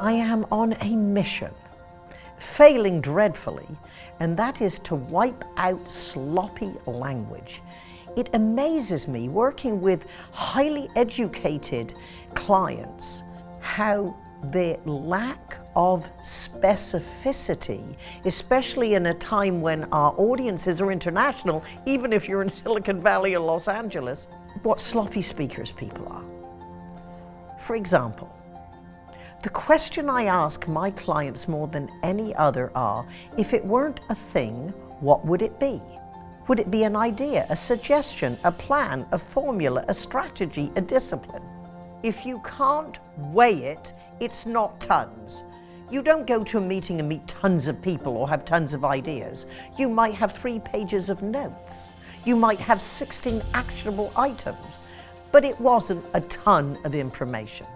I am on a mission, failing dreadfully, and that is to wipe out sloppy language. It amazes me working with highly educated clients how the lack of specificity, especially in a time when our audiences are international, even if you're in Silicon Valley or Los Angeles, what sloppy speakers people are. For example, the question I ask my clients more than any other are, if it weren't a thing, what would it be? Would it be an idea, a suggestion, a plan, a formula, a strategy, a discipline? If you can't weigh it, it's not tons. You don't go to a meeting and meet tons of people or have tons of ideas. You might have three pages of notes. You might have 16 actionable items, but it wasn't a ton of information.